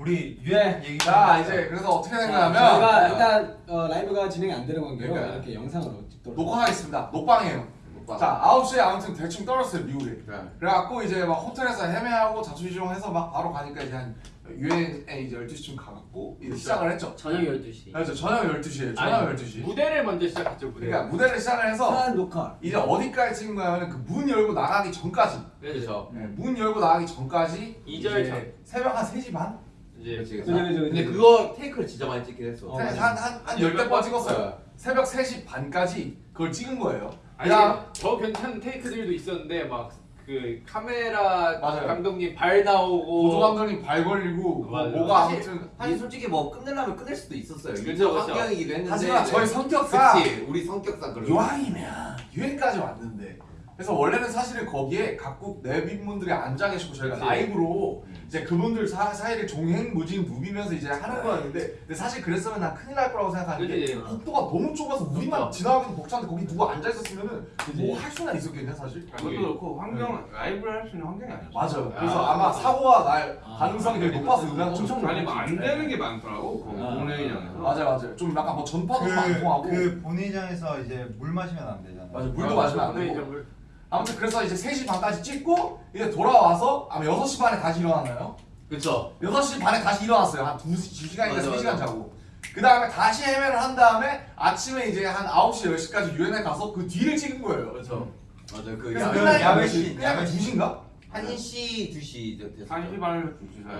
우리 유행 얘기 자 이제 그래서 어떻게 된 거냐면 저희가 일단 어, 라이브가 진행이 안 되는 관계로 그러니까. 이렇게 영상으로 찍도록 녹화하겠습니다. 녹방이에요. 녹방. 자 9시에 아무튼 대충 떨었어요 미국에. 네. 그래갖고 이제 막 호텔에서 헤매하고 자초지종해서 막 바로 가니까 이제 한 유엔에 이제 12시쯤 가갖고 이제 시작을 했죠. 저녁 12시. 그렇죠. 저녁 12시에 저녁 아니, 12시. 무대를 먼저 시작했죠 무대. 그러니까 무대를 시작을 해서 한 녹화 이제 어디까지 찍은 거냐면 그 문 열고 나가기 전까지 그렇죠. 네, 문 열고 나가기 전까지 이절 이제 전. 새벽 한 3시 반? 이제 그치, 그치. 그죠, 그죠, 근데. 그거 테이크를 진짜 많이 찍긴 했어. 어, 한, 맞아. 한, 한, 한 열댓 번 찍었어요 새벽 3시 반까지 그걸 찍은 거예요 아니 그냥 더 괜찮은 테이크들도 있었는데 막 그 카메라 맞아요. 감독님 발 나오고 보조 감독님 발 걸리고 뭐, 맞아요. 뭐가 사실- 아무튼 사실 솔직히 뭐 끝내려면 끝낼 수도 있었어요. 그쵸. 환경이기도 했는데. 하지만 저희 성격상 그치 우리 성격상 그런. 유황이면 유엔까지 왔는데 그래서 원래는 사실은 거기에 각국 내빈분들이 앉아 계시고 저희가 그치. 라이브로 음. 이제 그분들 사, 사이를 종횡무진 누비면서 이제 하는 거였는데 근데 사실 그랬으면 난 큰일 날 거라고 생각하는 게 그치. 복도가 너무 좁아서 우리만 지나가기도 벅찬데 거기 누가 앉아 있었으면은. 뭐 할 수나 있었겠냐 사실 그것도 그렇고 환경 라이브를 할 수 있는 환경이 아니었어. 맞아요 그래서 아, 아마 사고가 날 아. 가능성이 되게 높아서 음악적 엄청 아니 뭐안 되는 게 많더라고. 그 아. 본회의장에서. 맞아요 맞아요 좀 약간 뭐 전파도 안 통하고 그, 그 본회의장에서 이제 물 마시면 안 되잖아. 맞아 물도 마시면 안 되고 물. 아무튼 그래서 이제 3시 반까지 찍고 이제 돌아와서 아마 6시 반에 다시 일어났나요? 그쵸. 6시 반에 다시 일어났어요. 한 2, 2시간인가 맞아, 3시간 맞아. 자고. 그 다음에 다시 헤매를 한 다음에 아침에 이제 한 9시, 10시까지 유엔에 가서 그 뒤를 찍은 거예요. 그렇죠. 맞아 그 그래서 야외 끝나니까 야외 시? 야외 2시인가? 1시 2시 됐어. 한 시반을 두시 사이.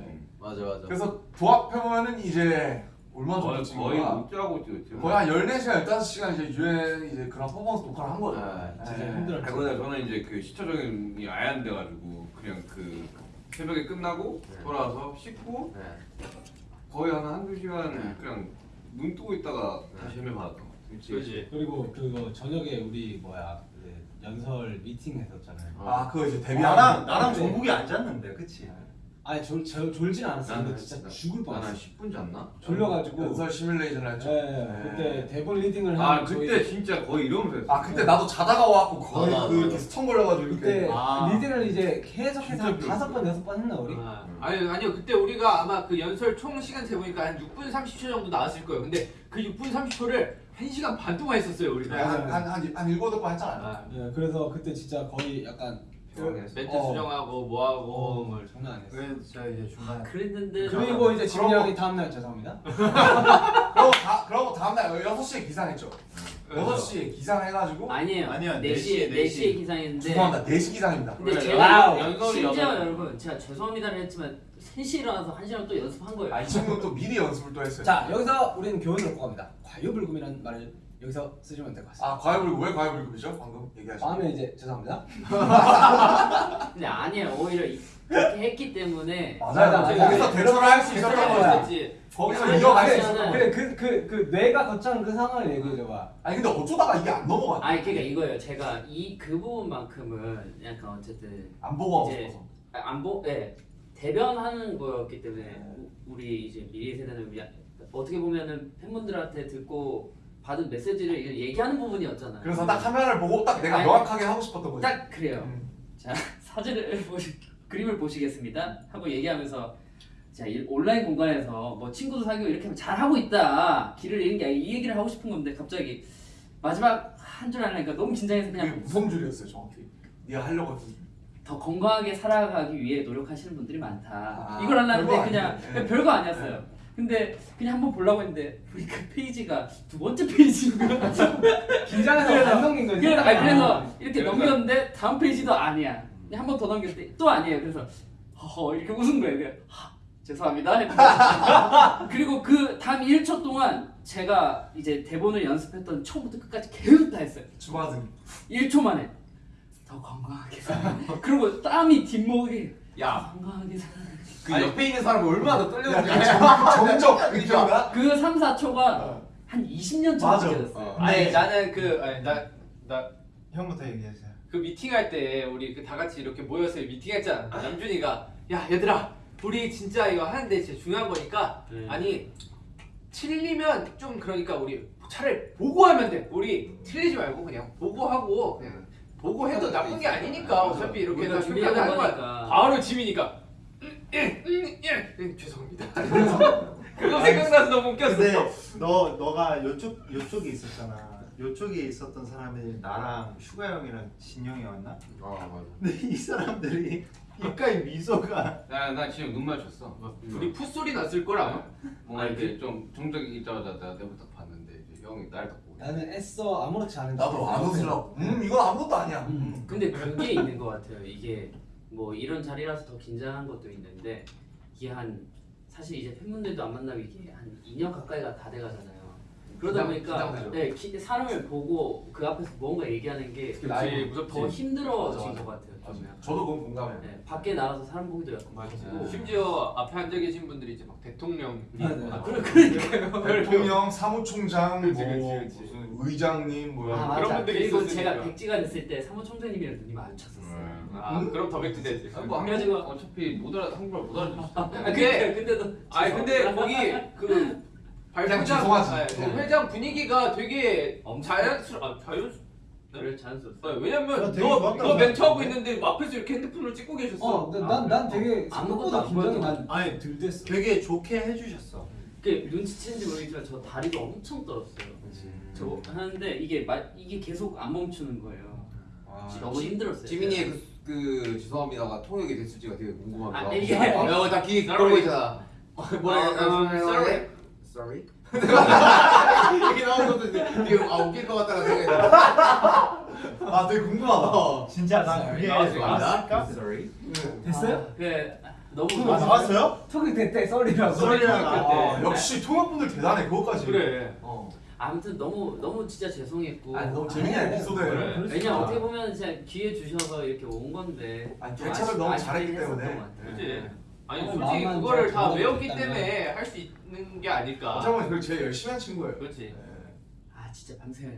네. 맞아 맞아. 그래서 도합해보면은 이제 얼마 정도 거의 찍은 거의 거야? 못 자고 찍었지. 거의 한 14시간, 15시간 이제 유엔 이제 그런 퍼포먼스 녹화를 한 거죠. 네, 진짜 네. 힘들었죠 그러다 저는 이제 그 시차 적응이 아예 안 돼가지고 그냥 그 새벽에 끝나고 네. 돌아와서 씻고 네. 거의 한 한두 시간 네. 그냥 눈 뜨고 있다가 네. 다시 헤매 받았던 것 같아. 그렇지. 그리고 그거 저녁에 우리 뭐야 그 연설 미팅 했었잖아요 아, 그거 이제 나랑 데뷔하는 나랑 네. 정국이 안 잤는데, 그치? 아니 졸, 졸, 졸진 않았어 근데 진짜 나- 죽을 뻔했어 10분 잤나? 졸려가지고 연설 시뮬레이션을 했죠. 네, 네. 그때 대본 리딩을 아한 그때 저희 진짜 거의 이러면서 했어. 아, 그때 나도 자다가 와갖고 거의 맞아, 그. 이렇게 stun 걸려가지고 이렇게. 그때 아. 리딩을 이제 계속해서 한 진짜 다섯 번 여섯 번 했나 우리? 아, 아니 아니요 그때 우리가 아마 그 연설 총 시간 재보니까 한 6분 30초 정도 나왔을 거예요. 근데 그 6분 30초를 1시간 반 동안 했었어요 우리가. 네, 한, 한, 한, 한 일곱 번 했잖아요. 아, 네, 그래서 그때 진짜 거의 약간. 멘트 어. 수정하고 뭐하고 어, 뭘. 장난 아니었어 그래서 제가 이제 중간에 그랬는데 그리고 이제 진영이 다음날 죄송합니다 그러고, 다, 그러고 다음날 6시에 기상했죠. 어. 6시에 기상해가지고. 아니에요. 아니요, 4시에 4시에 4시에 기상했는데 죄송합니다. 4시 기상입니다. 근데 그래, 제가 와우. 심지어 여덟- 여러분 제가 죄송합니다를 했지만 3시에 일어나서 1시간 또 연습한 거예요. 아, 이 친구는 또 미리 연습을 또 했어요. 자 여기서 우리는 교훈을 얻고 갑니다 과유불급이라는 말을 여기서 쓰시면 될 것 같습니다 아, 과외불급, 왜 과외불급이죠? 방금 얘기하신 다음에 이제 죄송합니다 근데 아니에요. 오히려 이- 그렇게 했기 때문에 맞아요. 맞아, 맞아. 거기서 대처를 할 수 있었던 대처를 거야. 거기서 이어갈 수 있었던. 거야. 그래 그 그 그 뇌가 거쳐한 그 상황을 얘기해줘봐 아니, 근데 어쩌다가 이게 안 넘어갔지? 아니 그러니까 이거예요. 제가 이 그 부분만큼은 약간 어쨌든 안 보고 하고 이제- 싶어서. 아, 안 보, 예 대변하는 거였기 때문에 우- 우리 이제 미래 세대는 야- 어떻게 보면은 팬분들한테 듣고 받은 메시지를 얘기하는 부분이었잖아요. 그래서 딱 화면을 보고 딱 내가 아니, 명확하게 하고 싶었던 거지. 딱 그래요. 음. 자 사진을 보시 그림을 보시겠습니다 하고 얘기하면서 자이 온라인 공간에서 뭐 친구도 사귀고 이렇게 하면 잘 하고 있다 길을 잃은 게 아니라 이 얘기를 하고 싶은 건데 갑자기 마지막 한 줄 하려니까 너무 긴장해서 그냥 무슨 줄이었어요, 정확히. 네가 하려고 했던 줄. 더 건강하게 살아가기 위해 노력하시는 분들이 많다 아, 이걸 하려는데 그냥. 그냥 별거 아니었어요 근데 그냥 한번 보려고 했는데 우리 그 페이지가 두 번째 페이지인 거야 긴장해서 그래서- 안 넘긴 거지 그래서, 아니, 그래서 이렇게 그래서- 넘겼는데 다음 페이지도 아니야. 한 번 더 넘겼을 때또 아니에요. 그래서 허허 이렇게 웃은 거예요. 그냥, 하, 죄송합니다. 그리고 그 다음 1초 동안 제가 이제 대본을 연습했던 처음부터 끝까지 계속 다 했어요. 주마등. 1초 만에 더 건강하게. 그리고 땀이 뒷목이 야, 건강하게. 그 옆에 있는 사람이 얼마나 더 떨렸는지. 정적 느낌인가? 그 3, 4초가 어. 한 20년 전 맞아. 느껴졌어요. 어. 아니 나는 그 아니 나나 형부터 얘기하세요. 그 미팅할 때 우리 그 다 같이 이렇게 모여서 미팅했잖아. 남준이가 야 얘들아 우리 진짜 이거 하는데 진짜 중요한 거니까 네. 아니 틀리면 좀 그러니까 우리 차라리 보고 하면 돼. 우리 틀리지 말고 그냥 보고 하고 그냥 보고 해도 나쁜 게 아니니까 어차피 이렇게 다 준비하는. 거니까. 바로 음, 예, 음, 예. 음, 죄송합니다. 그거 생각나서 너무 웃겼어. 근데 너 너가 요쪽 요쪽에 있었잖아. 요쪽에 있었던 사람이 나랑 슈가 형이랑 진영이 왔나? 아 맞아. 근데 이 사람들이 입가에 미소가 나나 지금 눈 맞췄어. 우리 풋소리 났을 걸 아마. 뭔가 이렇게 좀 정적이 있자마자 내가 내부터 봤는데 형이 날딱 보고. 나는 애써 아무렇지 않은 나도 안 웃으려고. 음 이건 아무것도 아니야. 음. 근데 그게 있는 것 같아요. 이게 뭐 이런 자리라서 더 긴장한 것도 있는데 이게 한 사실 이제 팬분들도 안 만나면 이게 한 2년 가까이가 다 돼가잖아요. 그러다 긴장- 보니까 긴장되죠. 네, 기- 사람을 보고 그 앞에서 뭔가 얘기하는 게더 무섭지. 힘들어진 맞아, 맞아. 것 같아요. 처음에. 저도 그건 공감해. 네, 밖에 나가서 사람 보기도 약간 맞아. 무섭고 심지어 앞에 앉아 계신 분들이 이제 막 대통령 맞아. 아, 그래 그러니까요. 대통령, 사무총장, 그치, 뭐 그치, 그치. 무슨 의장님 뭐 아, 그런 맞아. 분들이 그리고 있었으니까. 제가 백지가 됐을 때 사무총장님이랑 눈이 마주쳤었어요. 아 그럼 더 백지 되지. 아, 뭐 그래가지고- 한국 어차피 못 알아 한국말 못 알아듣지. 아, 근데- 근데 그때도 아니 근데 거기 그 발표장 회장 분위기가 되게 엄청- 자연스러 아 자연 스 그래 자연스럽어. 아, 왜냐면 되게 너, 너 멘트 하고 생각해. 있는데 앞에서 이렇게 핸드폰을 찍고 계셨어. 어, 난난 되게 아무것도 생각보다 안 긴장이 보여도- 난 아니 들 됐어. 되게 좋게 해주셨어. 그 눈치챘는지 모르겠지만 저 다리가 엄청 떨었어요. 저 하는데 이게 마, 이게 계속 안 멈추는 거예요. 아, 너무 힘들었어요. 지민이의 그, 그 죄송합니다가 통역이 됐을지가 되게 궁금하기도 아. 이게- 어, 다귀거 있잖아. 뭐라 어, 어, sorry. Sorry. 이렇게 나오는 것도 되게 아 웃길 것 같다는 생각이 들어. 아 되게 궁금하다. 진짜 난 그게 나왔을까? Sorry. 됐어요? 아, 그 너무 아, 나왔어요? 톡이 됐대 썰이라고. 썰이라고. 아, 역시 통역분들 대단해 그것까지. 그래. 어. 아무튼 너무 너무 진짜 죄송했고 아니 너무 재밌는 에피소드예요. 그래. 그럴 수 왜냐. 어떻게 보면 진짜 기회 주셔서 이렇게 온 건데 아니, 좀 대처를 너무 잘했기 때문에. 것 같아요. 그치. 아니 어, 솔직히 마음만 그거를 잘 다. 외웠기 때문에 할 수 있는 게 아닐까. 보면 그걸 제일 열심히 한 친구예요. 그렇지. 네. 아 진짜 밤새야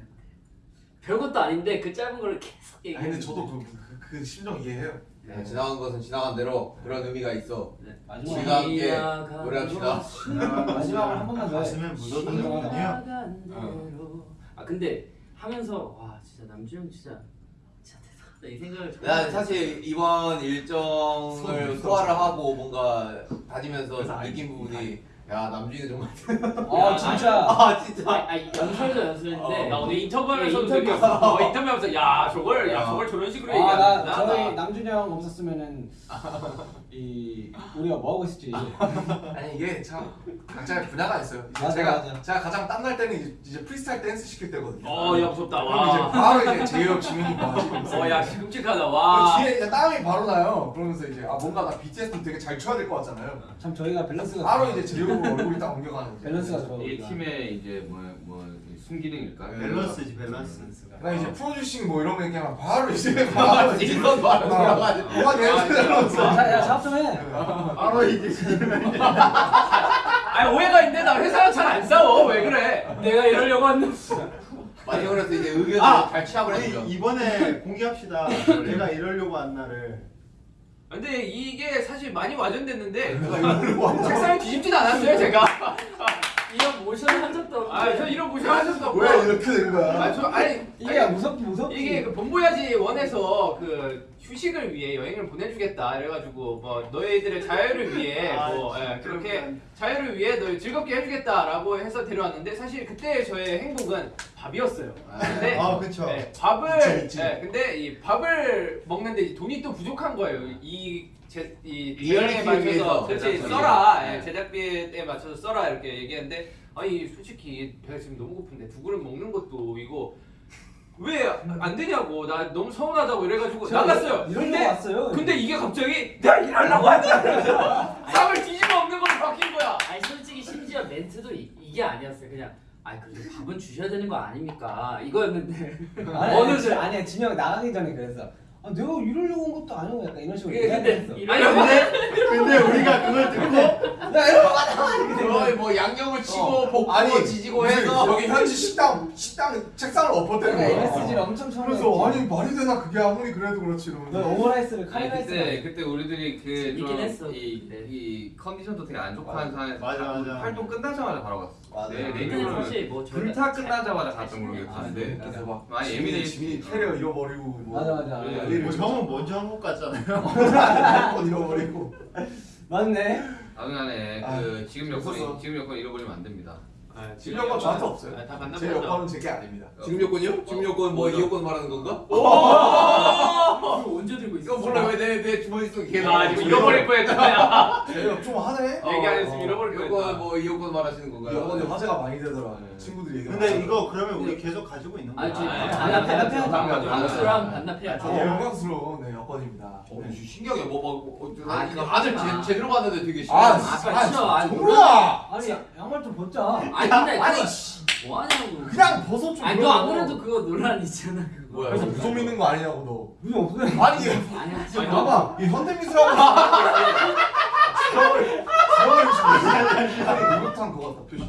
별것도 아닌데 그 짧은 거를 계속 아니 얘기해. 근데 저도 그, 그, 그 심정 이해해요. 네, 지나간 것은 지나간 대로 그런 의미가 있어. 마지막 우리가 함께 노래합시다. 마지막으로 한 번만 더 해. 가슴에 묻어두는군요. 지나간 대로. 아 근데 하면서 와 진짜 남주형 진짜 이 생각을 난 사실 이번 일정을 소화를 하고 뭔가 다니면서 느낀 부분이 야 남준이 정말 아 진짜. 아 진짜 아, 아 연설도 연설인데 나 오늘 예, 인터뷰하면서도 인터뷰. 느꼈어. 어, 인터뷰하면서 야 저걸 야 저걸 저런 식으로 아, 나 얘기하는구나. 저희 남준이 형 없었으면은 이 우리가 뭐 하고 있을지. 아니 이게 참 각자의 분야가 있어요. 맞아, 제가 맞아. 제가 가장 땀날 때는 이제, 이제 프리스타일 댄스 시킬 때거든요. 어, 야 무섭다. 그럼 이제 와. 바로 이제 제이홉 지민이 뭐 어, 야 끔찍하다. 와. 뒤에 땀이 바로 나요. 그러면서 이제 아 뭔가 나 BTS도 되게 잘 춰야 될 것 같잖아요. 참 저희가 밸런스가 바로 이제 제이홉 얼굴이 딱 옮겨가는 거죠. 밸런스가 좋아. 이. 팀의 이제 뭐뭐 순기능일까? 밸런스지 밸런스. 나 이제 프로듀싱 뭐 이런 거 얘기하면 바로 이제 바로 이제 이건 바로 들어가지. 뭐가 내려오면서 자, 야 작업 좀 해. 바로 이게 아니 오해가 있는데 나 회사랑 잘 안 싸워. 왜 그래? 내가 이러려고 했는데 마지막으로 이제 의견을 아! 잘 취합을 해주죠. 이번에 공개합시다. 내가 이러려고 한 날을. 근데 이게 사실 많이 와전됐는데 한 책상에 뒤집진 않았어요 제가. 이런 모션을 한 적도 없는데 아저 이런 모션 하셨없고 왜 이렇게 된 거야? 아저 아니 이게 아니, 무섭 무섭지. 이게 그 본보야지 원에서 그 휴식을 위해 여행을 보내주겠다 이래가지고 뭐 너희들의 자유를 위해 아, 뭐 진짜 예, 그렇게. 자유를 위해 너희 즐겁게 해주겠다라고 해서 데려왔는데 사실 그때 저의 행복은 밥이었어요. 근데 아 그쵸. 네, 밥을 그치, 그치. 네, 근데 이 밥을 먹는데 이 돈이 또 부족한 거예요. 이 제, 이 제작비에 맞춰서 그렇지. 써라 네. 예, 제작비에 맞춰서 써라 이렇게 얘기했는데 아니 솔직히 배가 지금 너무 고픈데 두 그릇 먹는 것도 이거 왜 안 되냐고 나 너무 서운하다고 이래가지고 나갔어요. 근데 왔어요. 근데 이게 갑자기 내가 일하려고 한다. 쌈을 뒤집어 엎는 걸로 바뀐 거야. 아니 솔직히 심지어 멘트도 이, 이게 아니었어요 그냥 아 그래도 밥은 주셔야 되는 거 아닙니까 이거였는데 아니, 어느 아니, 제- 아니야 진영 나가기 전에 그랬어. 아 내가 이러려고 온 것도 아니고 약간 이런 식으로 예, 근데. 이런- 아니 근데 근데 우리가 그걸 듣고 나된 거야. 거의 뭐 양념을 치고 어. 볶고 아니, 지지고 무슨 해서 여기 현지 식당 식당 책상을 엎었대는 내가 거야. MSG를 엄청 처음 그래서 아니 말이 되나 그게 아무리 그래도 그렇지 오므라이스를 아니, 카레라이스. 그때 그때 우리들이 그좀이. 이 컨디션도 되게 안. 한 상황에서 맞아, 맞아. 활동 끝나자마자 바로 갔어. 맞아. 내년은 사실 뭐 저희가 불타 잘- 끝나자마자 잘 갔던 모르겠는데 쓰니까. 그래서 막 많이 예민해. 지민이 캐리어 잃어버리고 뭐 맞아 맞아. 예. 난리를 뭐 형은 먼저 한국 갔잖아요. 핸드폰 잃어버리고 맞네. 아, 그 지금 여권. 지금 여권 잃어버리면 안 됩니다. 아, 지금 여권 저한테 없어요. 아, 다제 만나보죠. 여권은 제게 아닙니다. 지금 요건이요? 지금 요건 뭐이 요건 말하는 건가? 이거 언제 들고 있어? 이거 몰라 왜내내 주머니 속에 계속 아 지금 잃어버릴 뻔했다. 제가 좀 하네. 얘기 안 했으면 잃어버릴 뻔했다. 뭐이 요건 말하시는 건가요? 여권이 화제가 많이 되더라. 네. 친구들이 얘기. 근데 이거 그러면 우리 계속 가지고 있는 거야? 아니 저 아, 반납해 반납해 반납해. 반납수랑 반납해야지. 되게 영광스러운 네, 여권입니다. 어, 네. 신기하게 뭐, 뭐, 뭐 어, 아. 제, 제대로 봤는데 되게 아, 신기하네. 아. 아니, 정우야! 아니 양말 좀 벗자. 아니 근데 아니, 그거 뭐 하냐고. 그냥 벗어 좀. 아니 너 아무래도 그거 논란 있잖아 그거. 뭐야? 그래서 무속 믿는 거 아니냐고 무슨 없어요. 너. 아니 아니 하지 아니, 마. 봐봐 이 현대미술하고 아니 목욕탕 그거 같다 표시.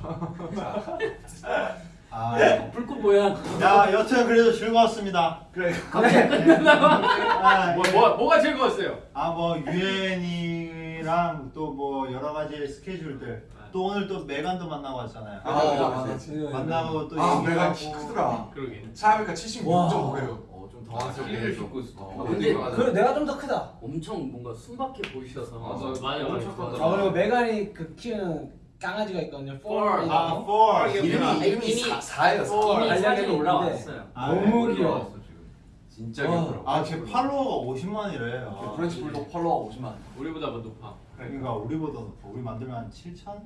아, 불꽃 모양. 야 여튼 그래도 즐거웠습니다. 그래. 아, 뭐, 예. 뭐 뭐가 즐거웠어요? 아뭐 유엔이랑 또 뭐 여러 가지 스케줄들 또 오늘 또 메간도 만나고 왔잖아요. 아 맞아. 만나고 또아 내가 얘기하고 크더라. 그러게. 차이니까 76.5래요. 어, 좀 아, 당황스럽게 있어. 어, 근데 맞아. 그 내가 좀 더 크다. 엄청 뭔가 순박해 보이셔서. 맞아, 맞아, 맞아. 착하더라. 아 그리고 메간이 그 키우는 강아지가 있거든요. 폴. 폴. 아, for 이름이- 이름이 이미- 4예요. 이미 알려져 사진이 있는데. 올라왔어요. 아, 너무 네. 귀여워. 진짜 와. 귀엽더라. 아, 제 팔로워가 50만이래. 아, 프렌치 불독 팔로워 50만. 우리보다 더 높아. 그러니까 우리보다 높아. 우리 만들면 한 7천?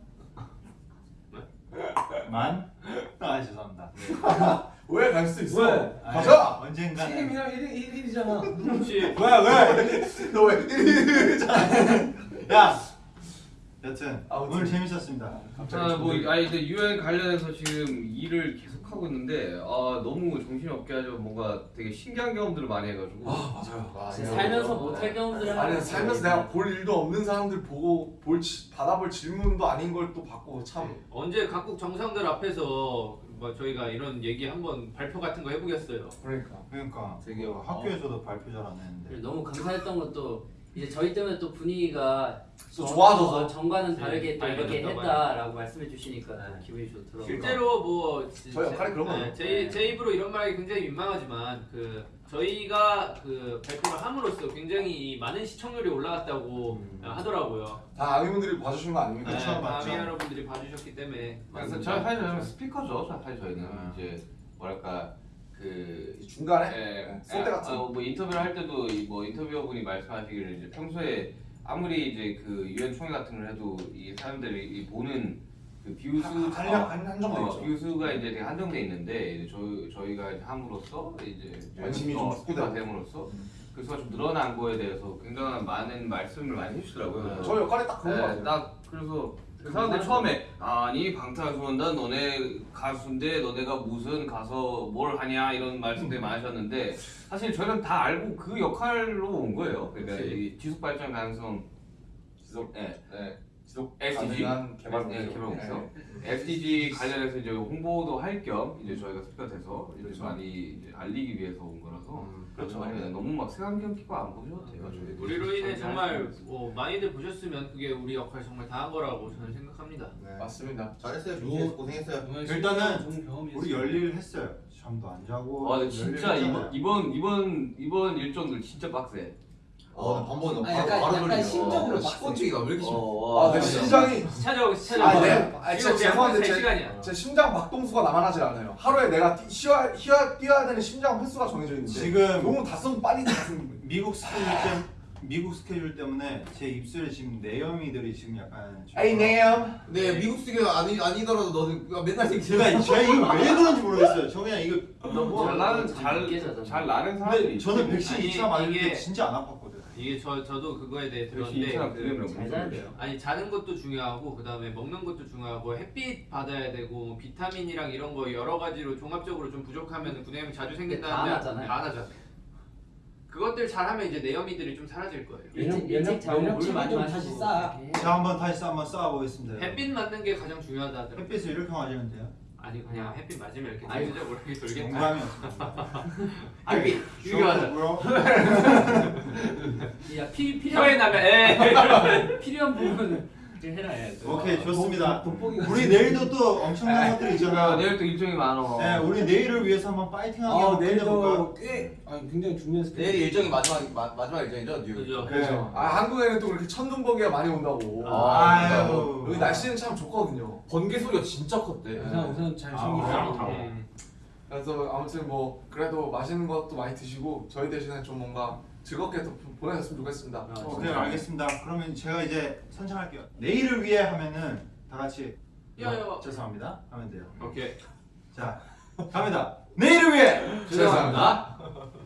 네? 만? 아 죄송합니다. 왜 갈 수 있어? 왜? 아, 가자. 언젠가는 책임이랑 1일 1일이잖아. 그렇지. 왜 왜? 너왜 야 여튼 아무튼. 오늘 재밌었습니다. 아, 뭐 아니 근데 유엔 관련해서 지금 일을 계속 하고 있는데 아 너무 정신이 없게 하죠. 뭔가 되게 신기한 경험들을 많이 해가지고. 아 맞아요. 아, 살면서 못할 경험들을 아니 살면서 내가 볼 일도 없는 사람들 보고 볼 지- 받아볼 질문도 아닌 걸 또 받고 참. 언제 각국 정상들 앞에서 뭐 저희가 이런 얘기 한번 발표 같은 거 해보겠어요. 그러니까. 그러니까 되게 뭐 학교에서도 발표 잘 안 했는데. 너무 감사했던 것도 이제 저희 때문에 또 분위기가 또 전- 좋아져서. 어, 전과는 네, 다르게 또 이렇게 밝아졌다고 했다라고 말씀해 주시니까 네. 기분이 좋더라고요. 실제로 뭐 저희 역할이 그런 거예요. 네, 제, 제 입으로 이런 말이 굉장히 민망하지만 그 저희가 그 발표를 함으로써 굉장히 많은 시청률이 올라갔다고 음. 하더라고요. 다 아미분들이 봐주신 거 아닙니까? 네, 그쵸, 맞죠. 마미 여러분들이 봐주셨기 때문에 그래서 저희 사실 저희는 스피커죠. 사실 저희는 아. 이제 뭐랄까 그 중간에 예, 쏠때 같은. 아, 뭐 인터뷰를 할 때도 이뭐 인터뷰어분이 말씀하시기를 이제 평소에 아무리 이제 그 유엔 총회 같은 걸 해도 이 사람들이 이 보는 그한 한정돼 어. 뷰수가 이제 되게 한정돼 있는데 이제 저희 저희가 이제 함으로써 이제 관심이 좀. 확대가 됨으로써 그 수가 좀 늘어난 거에 대해서 굉장한 많은 말씀을 많이 해주시더라고요. 저 역할이 딱 그런 거 네, 같아요. 딱 그래서 그 사람들 처음에 아니 방탄소년단 너네 가수인데 너네가 무슨 가서 뭘 하냐 이런 말씀들 많이 하셨는데 사실 저희는 다 알고 그 역할로 온 거예요. 그러니까. 이 지속 발전 가능성 지속 네, 네. 지속 SDG 개발 목표. 네. SDG 관련해서 이제 홍보도 할 겸 이제 저희가 스피커 돼서 이제 많이 알리기 위해서 온 거라서 그렇죠. 네, 너무 막 색안경 끼고 안 보셔도 돼요. 저희들이. 우리로 인해 저희 정말. 뭐 많이들 보셨으면 그게 우리 역할 정말 다한 거라고 저는 생각합니다. 네. 맞습니다. 잘했어요. 준비해서 고생했어요. 일단은. 우리 열일 했어요. 잠도 안 자고. 와, 근데 진짜 열일 이번 했잖아요. 이번 이번 이번 일정들 진짜 빡세. 어, 거 아니, 바로 약간- 바로 약간. 심적으로 어, 식곤증이가 왜 이렇게 심해? 아, 내 진짜. 심장이 찾아오고 찾아오고. 아, 네. 아, 지금 진짜 우리 한번 죄송한데 살 제-. 제 심장 박동수가 나만하지 않아요. 하루에 내가 뛰, 쉬어, 쉬어, 뛰어야 되는 심장 횟수가 정해져 있는데 지금 너무 다 쓰면 빨리 다 쓰는 미국 스케줄 때 미국 스케줄 때문에 제 입술에 지금 내염이들이 지금 약간 좀- 에이 네요. 근데 미국 스기가 아니 아니더라도 너는 맨날 생기. 제가 제가 이거 왜 그런지 모르겠어요. 저 그냥 이거 너무 잘 나는 느껴져서. 잘잘 나는 사람들이 근데 저는 백신 아니, 2차 맞을 때 진짜 안 아팠거든. 이게 저 저도 그거에 대해 들었는데 그- 들으면 잘 자야 돼요. 아니 자는 것도 중요하고 그다음에 먹는 것도 중요하고 햇빛 받아야 되고 뭐 비타민이랑 이런 거 여러 가지로 종합적으로 좀 부족하면 분해염 자주 생긴다는데 다 나잖아요. 다 나잖아요. 그것들 잘하면 이제 내염이들이 좀 사라질 거예요. 일찍 면역- 일찍 자고 면역 물 체계 많이 좀 마시고 다시 쌓아. 이렇게 자 한번 다시 한번 쌓아보겠습니다. 햇빛 맞는 게 가장 중요하다 하더라고요. 햇빛을 이렇게 맞으면 돼요. 아니 그냥 햇빛 맞으면 이렇게 아니, 돌죠 모르게 돌겠다. 농담이었습니다. 아니 이게 맞아. 야 피, 혀에 필요한 나면 에. 필요한 부분은 해라 해야죠. 오케이 좋습니다. 우리 내일도 또 엄청난 것들이 아, 있잖아. 내일 또 일정이 많어. 네, 우리 내일을 위해서 한번 파이팅하게 아 한번 끝내볼까? 내일도 꽤 아니 굉장히 중요한 스케줄. 내일 일정이 마지막 마, 마지막 일정이죠 뉴욕. 그죠. 그렇죠. 아 한국에는 또 그렇게 천둥번개가 많이 온다고. 아유. 여기 날씨는 참 좋거든요. 번개 소리가 진짜 컸대. 우선 우선 잘 아, 챙기시고. 음. 그래서 아무튼 뭐 그래도 맛있는 것도 많이 드시고 저희 대신에 좀 뭔가 즐겁게 또 보내셨으면 좋겠습니다. 오케이 알겠습니다. 그러면 제가 이제 선창할게요. 내일을 위해 하면은 다 같이 야, 야. 죄송합니다 하면 돼요. 오케이. 자 갑니다. 내일을 위해 죄송합니다.